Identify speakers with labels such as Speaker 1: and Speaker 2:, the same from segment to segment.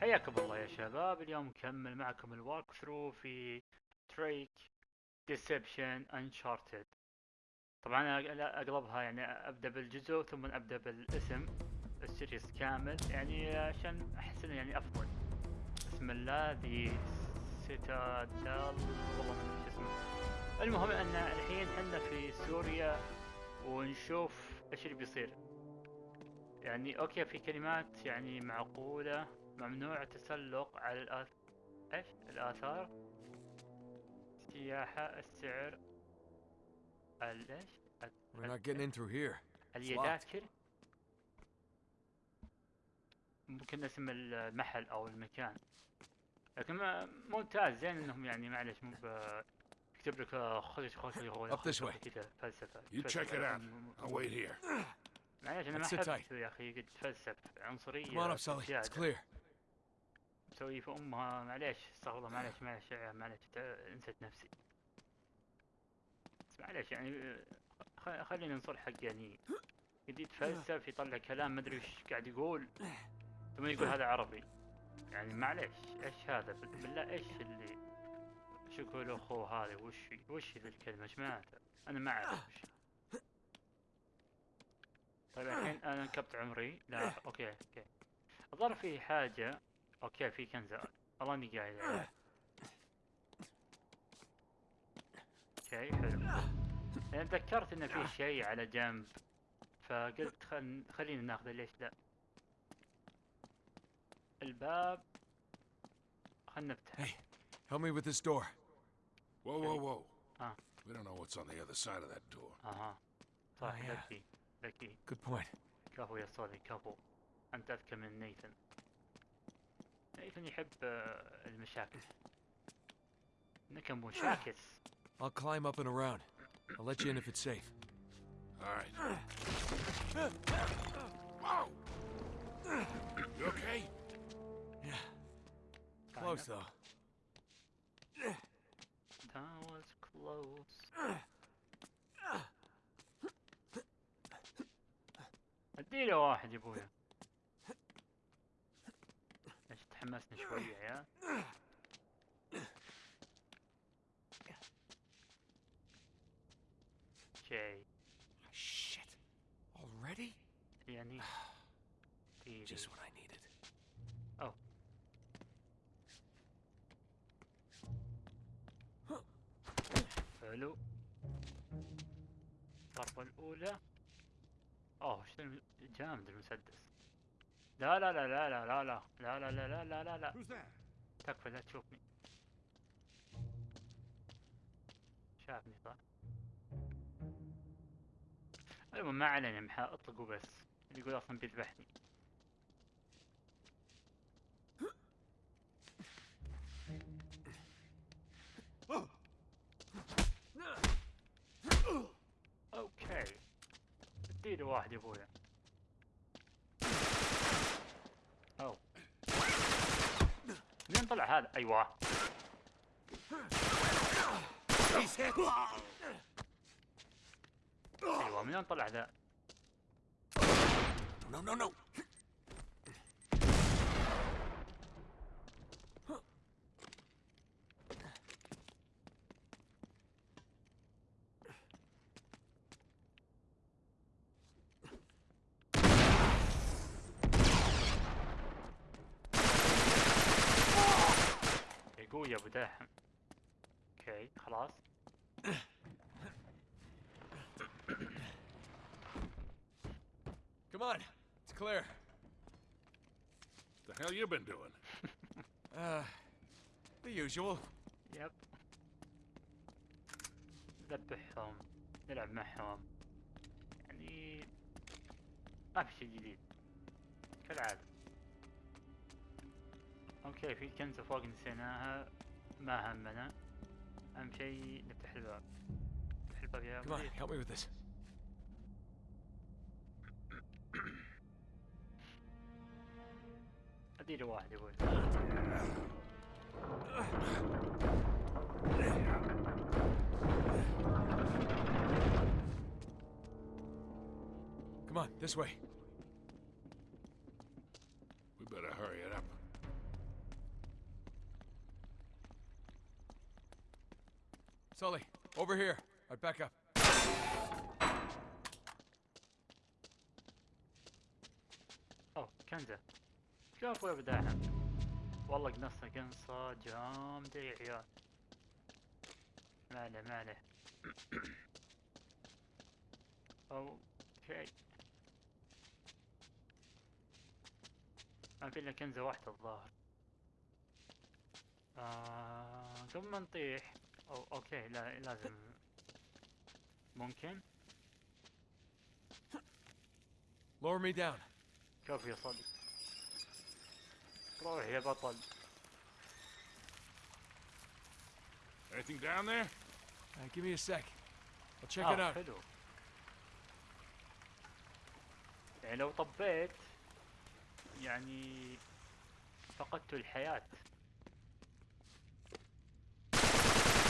Speaker 1: حياكم الله يا شباب اليوم نكمل معكم ال walkthrough في Drake's Deception Uncharted طبعا أنا اغلبها يعني أبدأ بالجزء ثم أبدأ بالاسم ال series كامل. يعني عشان أحس إنه يعني أفضل. بسم الله The Citadel والله ما أدري اسمه. المهم إن الحين إحنا في سوريا ونشوف إيش اللي بيصير. يعني أوكي في كلمات يعني معقولة. ممنوع التسلق على الآث... إيش الآثار السياحة السعر ال إيش
Speaker 2: We're not getting in through here.
Speaker 1: اليذاكر ممكن اسم المحل أو المكان لكن ممتاز زين إنهم يعني معلش مو يكتب لك آه، خذ خذ خذ
Speaker 2: Up this way.
Speaker 1: كذا فلسفة
Speaker 3: You check it out. I'll wait here.
Speaker 1: معليش أنا ما
Speaker 2: أحب.
Speaker 1: يا أخي قد تفلسف عنصرية
Speaker 2: Come on up, Sully. It's clear.
Speaker 1: مسوي في أمها معليش استغفر الله معليش معليش معليش نسيت نفسي. معليش يعني خلينا نصل حق يعني. قد يتفلسف يطلع كلام ما أدري إيش قاعد يقول. ثم يقول هذا عربي. يعني معليش إيش هذا؟ بال- بالله إيش اللي شو يقول أخوه هذا؟ وش وش ذي الكلمة؟ إيش معناتها أنا ما أعرف وش طيب الحين أنا انكبت عمري. لا okay okay. الظاهر في حاجة. okay في كنز والله اني قاعد عليه. okay حلو أنا تذكرت ان في شيء على جنب فقلت خل... خلينا ناخذه ليش لا الباب خلنا نفتحه
Speaker 2: Hey, help me with this door.
Speaker 3: Whoa, whoa, whoa.
Speaker 1: Ah.
Speaker 3: We don't know what's on the other side of that door.
Speaker 1: أها صح
Speaker 2: Ah, yeah.
Speaker 1: ذكي ذكي
Speaker 2: Good point.
Speaker 1: كفو يا صولي كفو أنت أذكى من نيثن نيثن يحب آه، المشاكل انك مشاكس
Speaker 2: I'll climb up and around. I'll let you in if it's safe.
Speaker 3: All right. Whoa! You okay?
Speaker 2: Yeah. Close though.
Speaker 1: That was close. اديله واحد يا ابويا weiß nicht vor hierher. Okay.
Speaker 2: Ah, shit. Already?
Speaker 1: Yeah, neat. Ah.
Speaker 2: Just what I needed. Oh.
Speaker 1: حلو. Oh, الأولى. Didn't say this. لا لا لا لا لا لا لا لا لا لا لا لا لا لا? تكفى لا تشوفني شافني صح المهم ما علينا محا اطلقوا بس اللي يقول أصلا بيذبحني أوكي اديله واحد يا ابويا طلع هذا. أيوه. أيوه من وين طلع ذا؟
Speaker 2: نو نو نو
Speaker 1: يا قوي يا ابو داحم اوكي خلاص
Speaker 2: Come on. It's clear.
Speaker 3: The hell you been doing?
Speaker 2: Uh, the usual.
Speaker 1: يب نذبحهم نلعب معهم يعني ما في شيء جديد كالعادة اوكي في كنزة فوق نسيناها ما همنا أهم شيء نفتح الباب نفتح الباب يا
Speaker 2: Come on,
Speaker 1: مدير
Speaker 2: help me with this.
Speaker 1: اديله واحد يقول
Speaker 2: Come on, this way.
Speaker 3: We better hurry it up.
Speaker 2: Over here. Right, back up.
Speaker 1: اوه كنزة شوف أبوي بداعم والله قنصنا قنصة جامدة يا عيال ما عليه ما عليه okay ما في الا كنزة واحدة الظاهر. آه قبل ما نطيح. oh okay لا لازم ممكن
Speaker 2: Lower me down.
Speaker 1: شوف يا صديق روح يا بطل
Speaker 3: Anything down there?
Speaker 2: Uh, give me a sec. I'll check
Speaker 1: آه
Speaker 2: it out.
Speaker 1: حلو يعني لو طبيت يعني فقدت الحياة
Speaker 3: I see.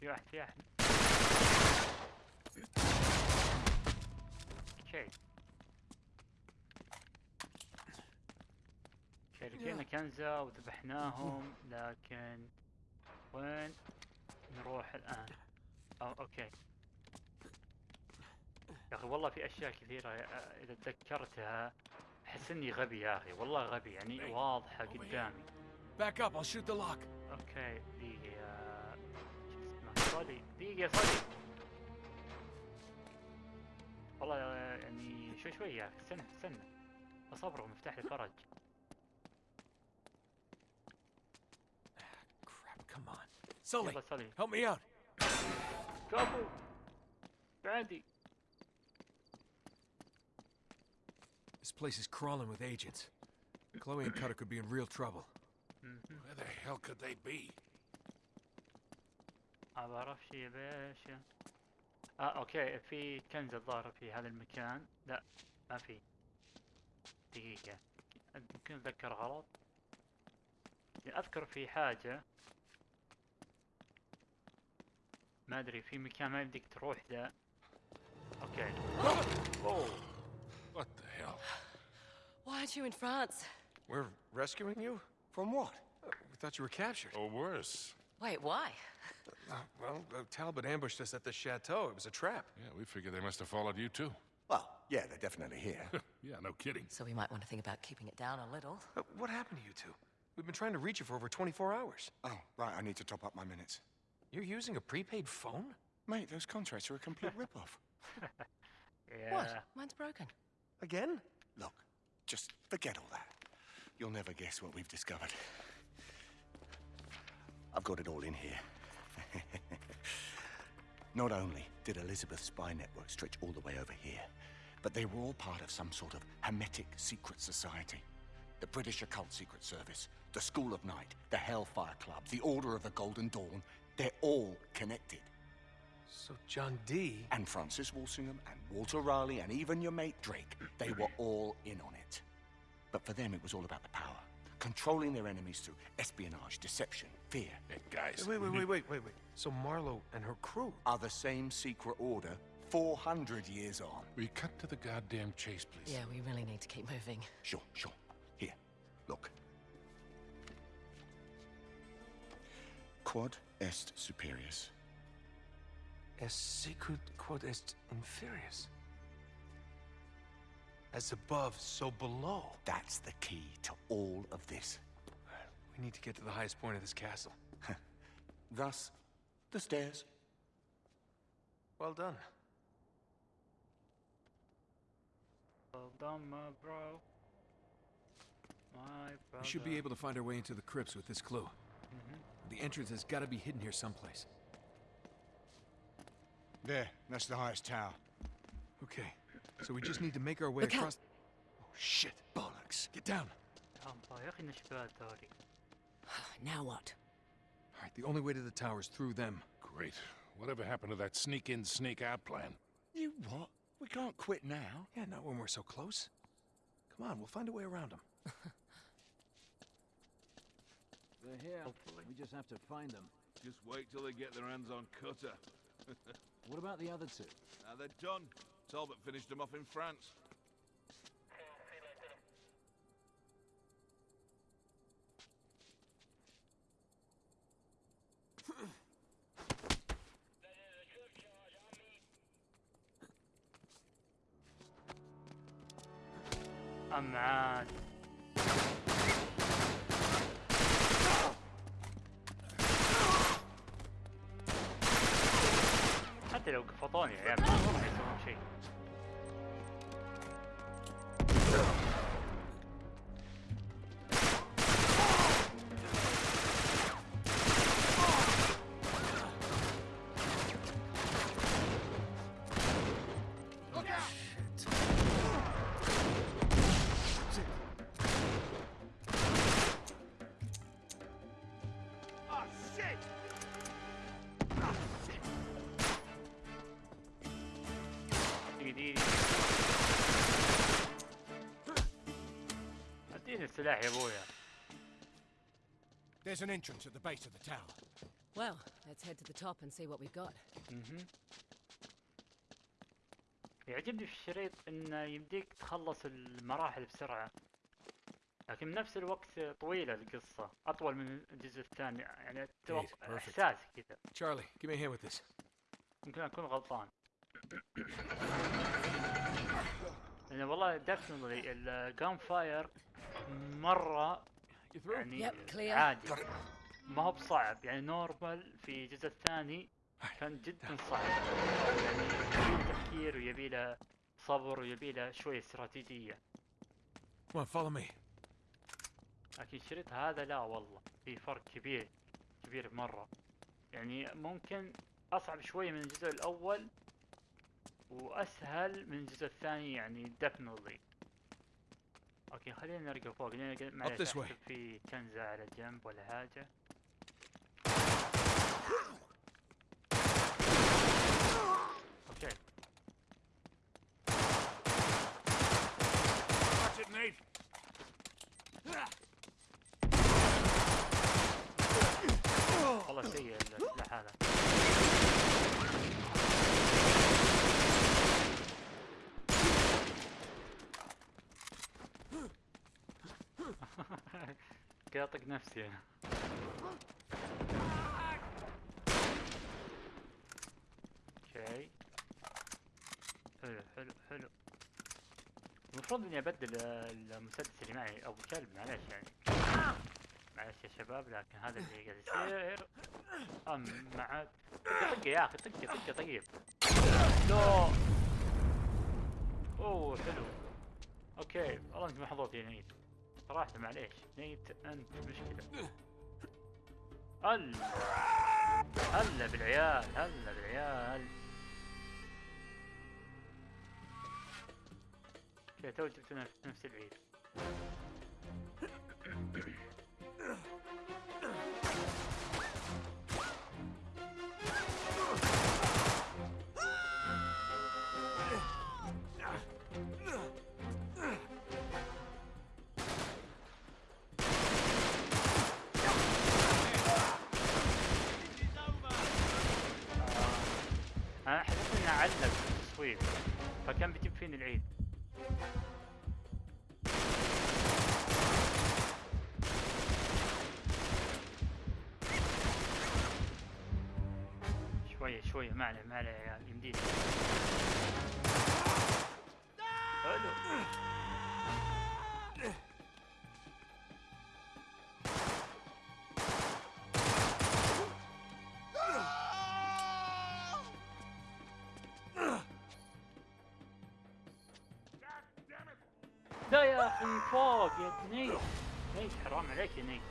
Speaker 1: في واحد في واحد. okay لقينا كنزة وذبحناهم لكن وين نروح الآن؟ oh okay. يا أخي والله في أشياء كثيرة إذا تذكرتها أحس إني غبي يا أخي والله غبي يعني واضحة قدامي
Speaker 2: Back up. I'll shoot the lock.
Speaker 1: okay دقيقة شو اسمه صلي دقيقة صلي والله يعني شوي شوي يا أخي استنى استنى اصبر مفتاح الفرج
Speaker 2: Crap. Come on. Sully, help me out.
Speaker 1: كفو بعدي
Speaker 2: place is crawling with agents. Chloe and Cutter could be in real trouble.
Speaker 1: مهم.
Speaker 3: Where the hell could they be?
Speaker 1: ما بعرفش يا باشا آه okay في كنز الظاهر في هذا المكان لا ما في دقيقة يمكن أتذكر غلط أذكر في حاجة ما أدري في مكان ما يمديك تروح ذا okay oh
Speaker 3: What the hell?
Speaker 4: Why you in France?
Speaker 2: We're rescuing you?
Speaker 5: From what?
Speaker 2: We thought you were captured.
Speaker 3: Or worse.
Speaker 4: Wait, why?
Speaker 2: Uh, well, uh, Talbot ambushed us at the chateau. It was a trap.
Speaker 3: Yeah, we figured they must have followed you too.
Speaker 5: Well, yeah, they're definitely here.
Speaker 3: yeah, no kidding.
Speaker 4: So we might want to think about keeping it down a little.
Speaker 2: Uh, what happened to you two? We've been trying to reach you for over 24 hours.
Speaker 5: oh, right, I need to top up my minutes.
Speaker 2: You're using a prepaid phone?
Speaker 5: Mate, those contracts are a complete rip-off.
Speaker 1: يا
Speaker 4: What? Mine's broken.
Speaker 2: Again?
Speaker 5: Look, just forget all that. You'll never guess what we've discovered. I've got it all in here. Not only did Elizabeth's spy network stretch all the way over here, but they were all part of some sort of hermetic secret society. The British Occult Secret Service, the School of Night, the Hellfire Club, the Order of the Golden Dawn, they're all connected.
Speaker 2: So John D.
Speaker 5: And Francis Walsingham and Walter Raleigh and even your mate Drake, they were all in on it. But for them, it was all about the power. Controlling their enemies through espionage, deception, fear.
Speaker 3: Hey, guys.
Speaker 2: Wait, wait, wait, mm-hmm. wait, wait, wait. So Marlowe and her crew.
Speaker 5: Are the same secret order 400 years on.
Speaker 3: We cut to the goddamn chase, please.
Speaker 4: Yeah, we really need to keep moving.
Speaker 5: Sure, sure. Here, look. Quod est superius.
Speaker 2: Es sicut quod est inferius. As above, so below.
Speaker 5: That's the key to all of this.
Speaker 2: We need to get to the highest point of this castle.
Speaker 5: Thus, the stairs.
Speaker 2: Well done.
Speaker 1: well done my bro my brother
Speaker 2: We should be able to find our way into the crypts with this clue. Mm-hmm. The entrance has got to be hidden here someplace.
Speaker 5: There, that's the highest tower.
Speaker 2: Okay, so we just need to make our way
Speaker 4: Look
Speaker 2: across... Out. Oh, shit.
Speaker 5: Bollocks.
Speaker 2: Get down.
Speaker 4: Now what?
Speaker 2: All right, the only way to the tower is through them.
Speaker 3: Great. Whatever happened to that sneak-in, sneak-out plan?
Speaker 5: You what? We can't quit now.
Speaker 2: Yeah, not when we're so close. Come on, we'll find a way around them.
Speaker 6: They're here.
Speaker 1: Hopefully.
Speaker 6: We just have to find them.
Speaker 7: Just wait till they get their hands on Cutter.
Speaker 6: what about the other two?
Speaker 7: Now they're done. Talbot finished him off in France.
Speaker 1: I'm mad. حتى لو قفطوني يا عيال changed. السلاح يا أبويا
Speaker 2: There's an entrance at the base of the tower.
Speaker 4: Well, let's head to the top and see what we've got.
Speaker 1: يعجبني في الشريط إنه يمديك تخلص المراحل بسرعة لكن بنفس الوقت طويلة القصة أطول من الجزء الثاني يعني أتوقع-. إحساس كذا
Speaker 2: Charlie, give me a hand with this.
Speaker 1: يمكن أكون غلطان لأن والله definitely ال
Speaker 2: gunfire through?
Speaker 1: يعني. عادي. ما هو بصعب يعني normal في الجزء الثاني كان جدا صعب. يعني يبي له تفكير ويبي له صبر ويبي له شوية استراتيجية.
Speaker 2: Come on, follow me.
Speaker 1: لكن الشريط هذا لا والله في فرق كبير كبير مرة. يعني ممكن أصعب شوي من الجزء الأول وأسهل من الجزء الثاني يعني definitely. okay خلينا نرجع فوق. لأن معلش في كنزة على جنب ولا حاجة.
Speaker 3: أوكي it, Nate.
Speaker 1: والله سيء السلاح هذا كذا اطق نفسي أنا. أوكي. حلو حلو حلو. المفروض إني أبدل المسدس اللي معي ابو كلب معلش يعني. معلش يا شباب لكن هذا اللي قاعد يصير. أم مع طقه يا أخي طقه طقه طيب أوه حلو. okay والله انت محظوظ يا نيت صراحة معليش. نيت أنت مشكلة. هلا. هلا بالعيال هلا بالعيال. okay تو في نفس العيد. التصوير فكان بيجيب فيني العيد؟ شوية شوية ما عليه ما عليه يا عيال يمدينا حلو. أخي فوق يا نيت نيت حرام عليك يا نيت.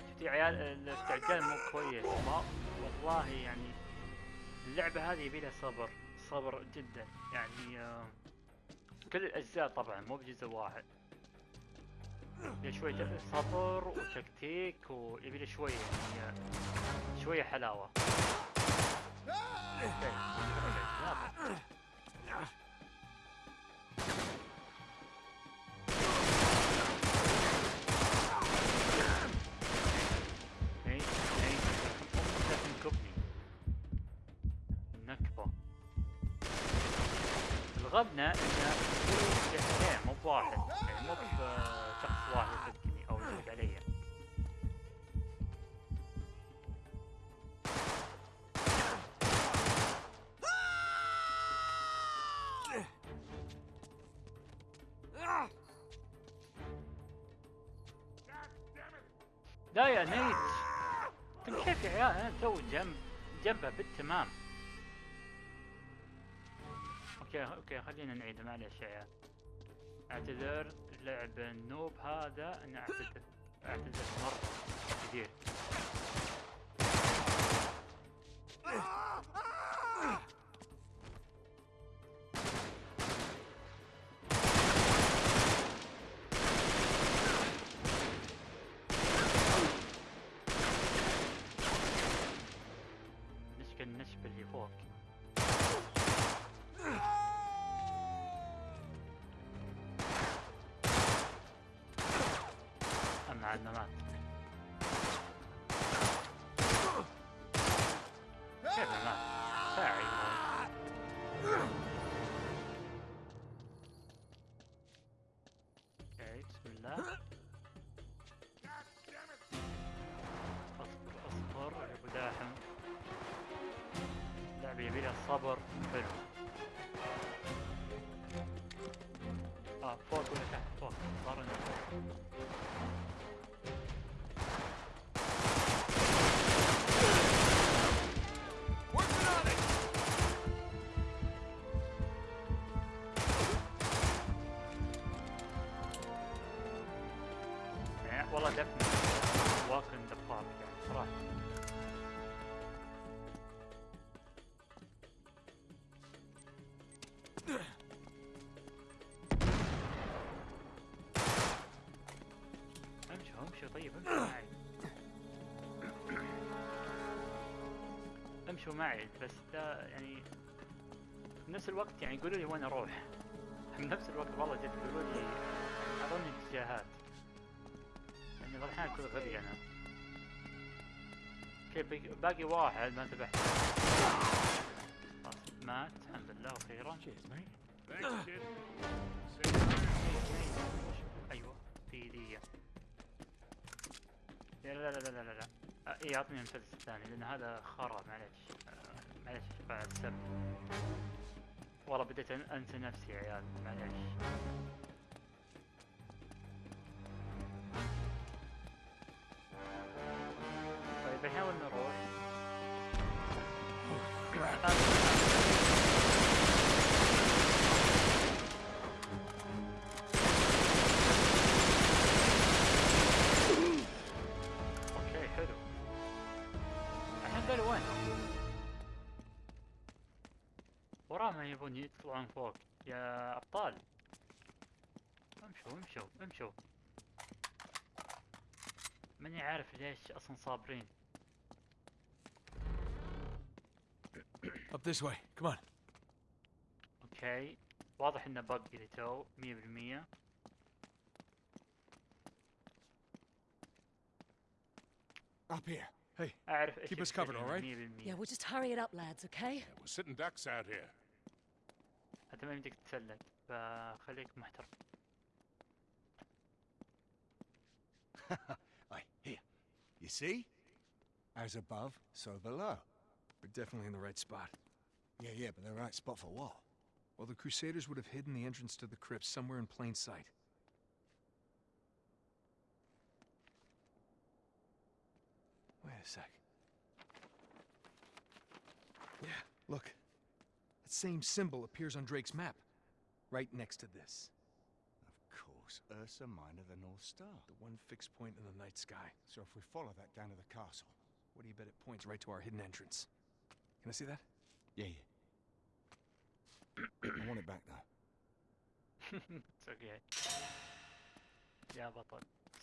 Speaker 1: شفت يا عيال الاستعجال مو كويس. والله يعني اللعبة هذه يبي لها صبر صبر جدا. يعني آه، كل الأجزاء طبعا مو بجزء واحد. يبي شوية صبر وتكتيك ويبي شوية يعني شوية حلاوة. رغبنا إن شخصين مو بواحد يعني مو بشخص آه، واحد يصدقني أو يصدق علي. لا يا نيت. كيف يا عيال؟ أنا تو جنب جنبه بالتمام. okay okay خلينا نعيد معلش يا عيال. اعتذر لعب ال noob هذا أنا أعتذر أعتذر مرة كثير. صبر. حلو. آه فوق ولا تحت؟ فوق. إنه فوق. امشوا معي بس ده يعني في نفس الوقت يعني قولوا لي وين أروح. في نفس الوقت والله جد قولوا لي اعطوني اتجاهات. يعني بعض الاحيان اكون غبي أنا. بي- باقي واحد ما انتبهت. خلاص مات. الحمد لله
Speaker 3: kid.
Speaker 1: أيوه في دي لا لا لا لا لا لا. اي اعطني المسدس الثاني لأن هذا خرا معليش. معليش بعد السب والله بديت أنسى نفسي يا عيال معليش. طيب الحين وين نروح؟ يبون يطلعون فوق يا ابطال امشوا امشوا امشوا ماني عارف ليش أصلا صابرين
Speaker 2: Up this way. Come on.
Speaker 1: أوكي واضح انه بق لتو 100%
Speaker 5: Up here.
Speaker 2: Hey,
Speaker 1: اعرف إيش
Speaker 2: Keep us covered, all right?
Speaker 1: 100%
Speaker 4: Yeah, we'll just hurry it up, lads, okay?
Speaker 3: Yeah, we're sitting ducks out here.
Speaker 1: انت ما يمديك تتسلق فخليك محترم
Speaker 5: Aye, here. You see? As above, so below.
Speaker 2: we're definitely in the right spot.
Speaker 5: Yeah, yeah, but the right spot for what?
Speaker 2: Well, the Crusaders would have hidden the entrance to the crypt somewhere in plain sight. Wait a sec. Yeah, look. That same symbol appears on Drake's map, right next to this.
Speaker 5: Of course, Ursa Minor, the North Star.
Speaker 2: The one fixed point in the night sky.
Speaker 5: So if we follow that down to the castle...
Speaker 2: What do you bet it points right to our hidden entrance? Can I see that?
Speaker 5: Yeah, yeah. I want it back, though.
Speaker 1: it's okay. Yeah, but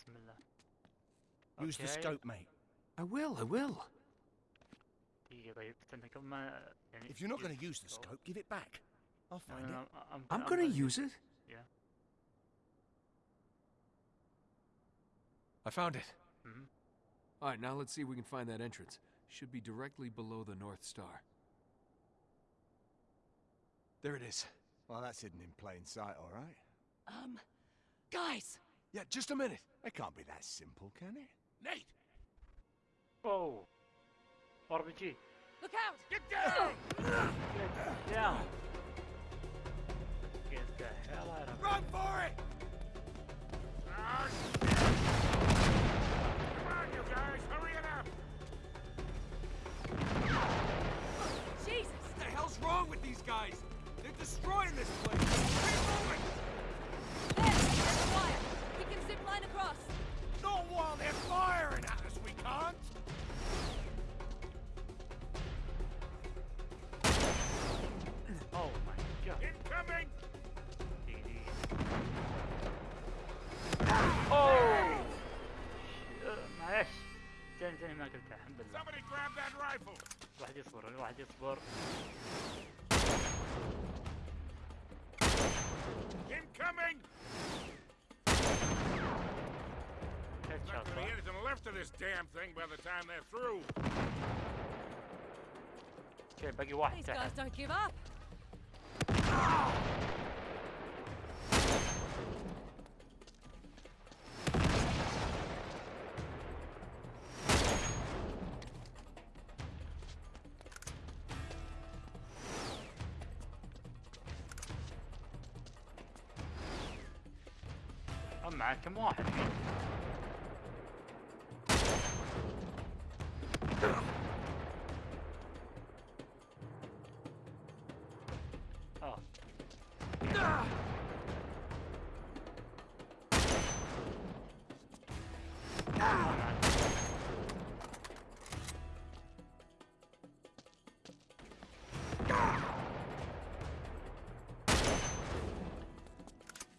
Speaker 1: Similar. Okay.
Speaker 5: Use the scope, mate.
Speaker 2: I will, I will.
Speaker 5: If you're not going to use the
Speaker 1: scope,
Speaker 5: give it back. I'll find
Speaker 1: no, no,
Speaker 5: it.
Speaker 1: I'm, I'm,
Speaker 2: I'm going to use it.
Speaker 1: Yeah.
Speaker 2: I found it.
Speaker 1: Mm -hmm.
Speaker 2: All right, now let's see if we can find that entrance. Should be directly below the North Star. There it is.
Speaker 5: Well, that's hidden in plain sight, all right.
Speaker 4: Um, guys!
Speaker 2: Yeah, just a minute.
Speaker 5: It can't be that simple, can it?
Speaker 3: Nate!
Speaker 1: Oh. RPG.
Speaker 4: Look out!
Speaker 3: Get down!
Speaker 1: Get down! Get the hell out of here!
Speaker 3: Run for it! Come on, you
Speaker 2: guys! Hurry it up! Jesus!
Speaker 4: What the hell's wrong with these guys? They're destroying this place! We can zip line across!
Speaker 5: Not while They're firing at us! We can't!
Speaker 1: الواحد يصبر
Speaker 3: Incoming!
Speaker 1: هيد
Speaker 3: Not
Speaker 1: شوت
Speaker 3: gonna be anything left of this damn thing by the time they're through.
Speaker 1: اوكي باقي واحد
Speaker 4: These guys
Speaker 1: تحت
Speaker 4: don't give up.
Speaker 1: guys, come on.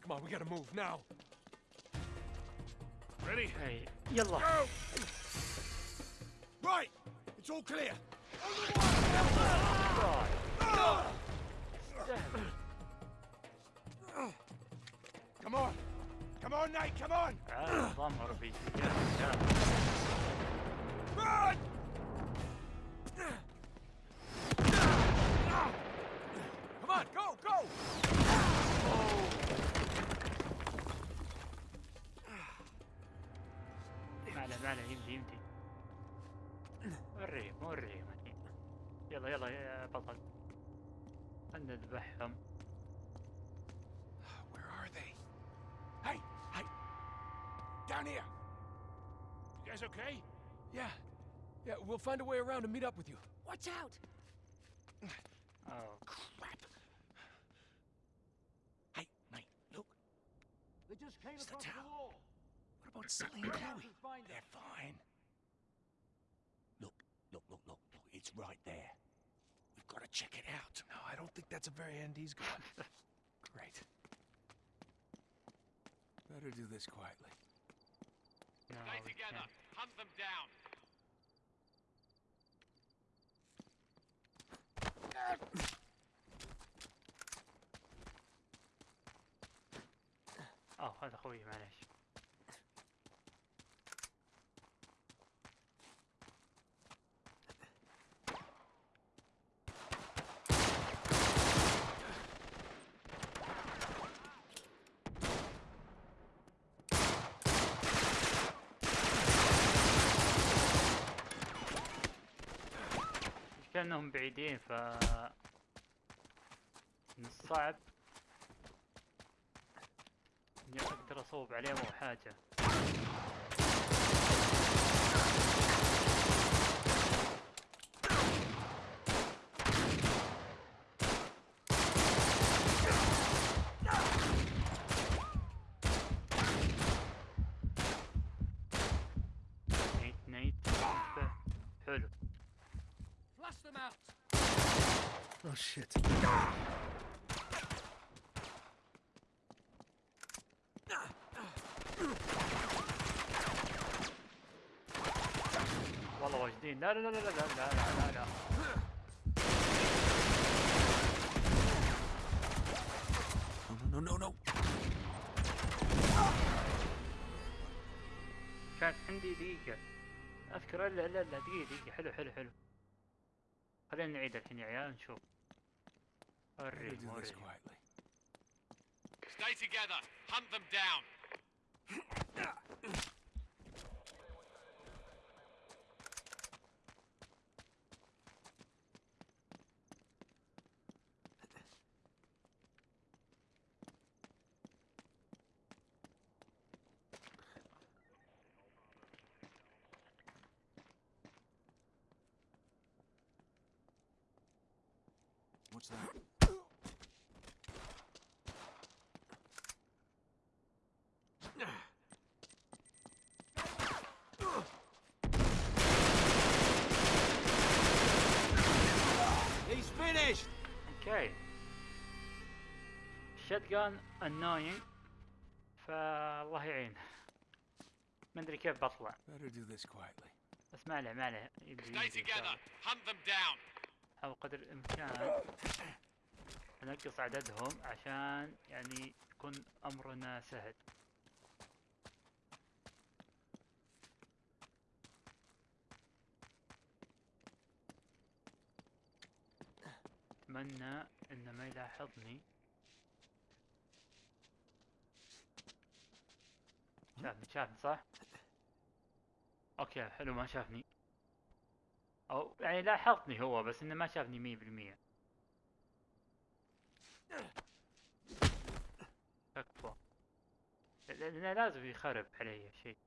Speaker 2: Come on, we gotta move now.
Speaker 3: Ready?
Speaker 1: اي يلا
Speaker 3: Go!
Speaker 5: Right! It's all clear! Come on! Come on, Nate, come on!
Speaker 1: تعال نظام ار بي جي يا رجال.
Speaker 5: Run!
Speaker 2: Come on, go, go!
Speaker 1: ما عليه ما عليه يمدي يمدي وريهم وريهم الحين يلا يلا يا بطل خلنا نذبحهم
Speaker 2: Where are they?
Speaker 5: Hey, hey! Down here!
Speaker 3: You guys okay?
Speaker 2: Yeah. Yeah, we'll find a way around to meet up with you.
Speaker 4: Watch out.
Speaker 1: أوه.
Speaker 5: Crap! Hey, Nate, look.
Speaker 6: They just came
Speaker 5: It's the
Speaker 6: across the
Speaker 5: tower.
Speaker 6: wall.
Speaker 5: What about Sully and Chloe?
Speaker 6: Find them.
Speaker 5: They're fine. Look, look, look, look, look. It's right there. We've got to check it out.
Speaker 2: No, I don't think that's a very end he's gone. Great. Better do this quietly.
Speaker 1: No,
Speaker 8: Stay
Speaker 1: we
Speaker 8: together.
Speaker 1: can't.
Speaker 8: Hunt them down.
Speaker 1: اه هذا اخوي معليش المشكلة انهم بعيدين ف من الصعب إني أقدر أصوب عليهم أو حاجة نيت نيت حلو
Speaker 6: Flush them out.
Speaker 2: Oh, shit.
Speaker 1: والله واجدين. لا لا لا لا لا لا لا لا لا
Speaker 2: no, no, no.
Speaker 1: كانت عندي دقيقة. أذكر إلا لا لا دقيقة دقيقة. حلو حلو حلو. خلينا نعيد الحين يا عيال نشوف. Hurry,
Speaker 2: do this quietly.
Speaker 8: Stay together. Hunt them down.
Speaker 1: الشتجان annoying فالله يعين. ما أدري كيف بطلع. بس ما عليه ما عليه. حاول قدر الإمكان ننقص عددهم عشان يعني يكون أمرنا سهل. أتمنى إنه ما يلاحظني. شافني شافني صح؟ أوكي حلو ما شافني. أو يعني لاحظني هو بس إنه ما شافني مية بالمية. تكفى لأنه لازم يخرب علي شيء.